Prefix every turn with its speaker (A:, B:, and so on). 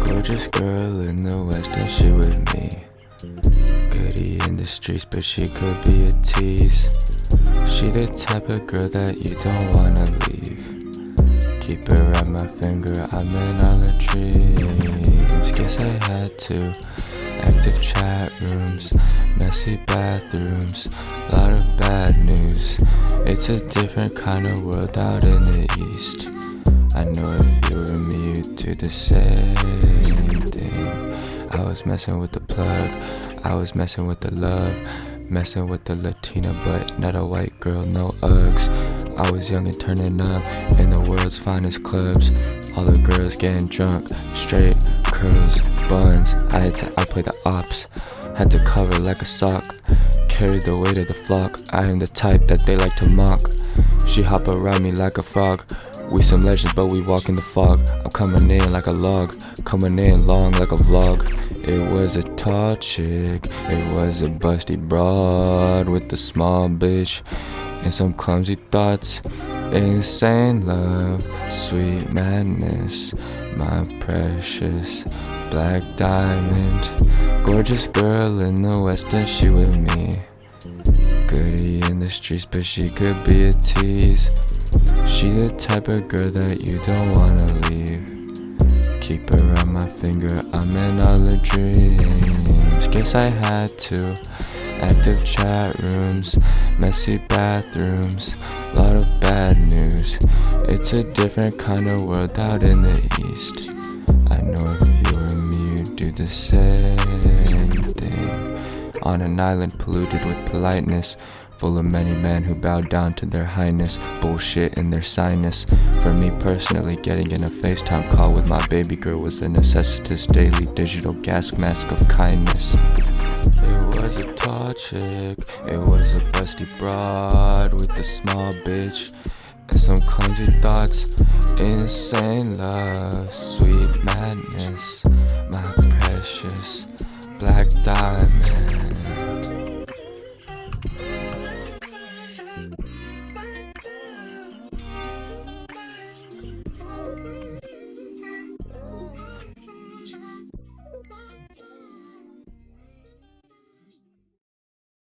A: Gorgeous girl in the west and she with me. Goody in the streets but she could be a tease. She the type of girl that you don't wanna leave. Keep her at my finger, I'm in all her dreams Guess I had to Active chat rooms, messy bathrooms Lot of bad news. It's a different kind of world out in the east I know if you were me, you'd do the same thing. I was messing with the plug, I was messing with the love, messing with the Latina, but not a white girl, no Uggs. I was young and turning up in the world's finest clubs. All the girls getting drunk, straight curls, buns. I had to outplay the ops, had to cover like a sock. Carry the weight of the flock. I am the type that they like to mock. She hop around me like a frog. We some legends, but we walk in the fog. I'm coming in like a log, coming in long like a vlog. It was a tall chick, it was a busty broad with a small bitch and some clumsy thoughts. Insane love, sweet madness, my precious black diamond. Gorgeous girl in the west, and she with me. Goody in the streets, but she could be a tease. She the type of girl that you don't wanna leave. Keep her on my finger, I'm in all the dreams. Guess I had to Active chat rooms, messy bathrooms Lot of bad news. It's a different kind of world out in the east. I know if you were me you'd do the same thing. On an island polluted with politeness Full of many men who bow down to their highness Bullshit in their sinus. For me personally, getting in a FaceTime call with my baby girl Was a necessitous daily digital gas mask of kindness. It was a tall chick, it was a busty broad With a small bitch and some clumsy thoughts. Insane love, sweet madness My precious black diamond You.